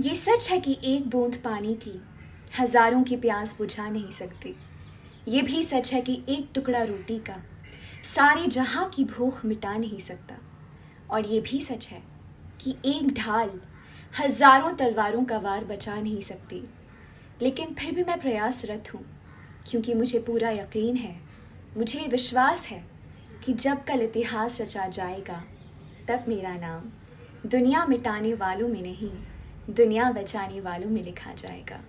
ये सच है कि एक बूंद पानी की हज़ारों की प्यास बुझा नहीं सकती। ये भी सच है कि एक टुकड़ा रोटी का सारे जहाँ की भूख मिटा नहीं सकता। और ये भी सच है कि एक ढाल हज़ारों तलवारों का वार बचा नहीं सकती। लेकिन फिर भी मैं प्रयासरत हूँ, क्योंकि मुझे पूरा यकीन है, मुझे विश्वास है कि जब कल इतिहास रचा जाएगा, तब मेरा नाम दुनिया मिटाने वालों में नहीं। दुनिया बचाने वालों में लिखा जाएगा।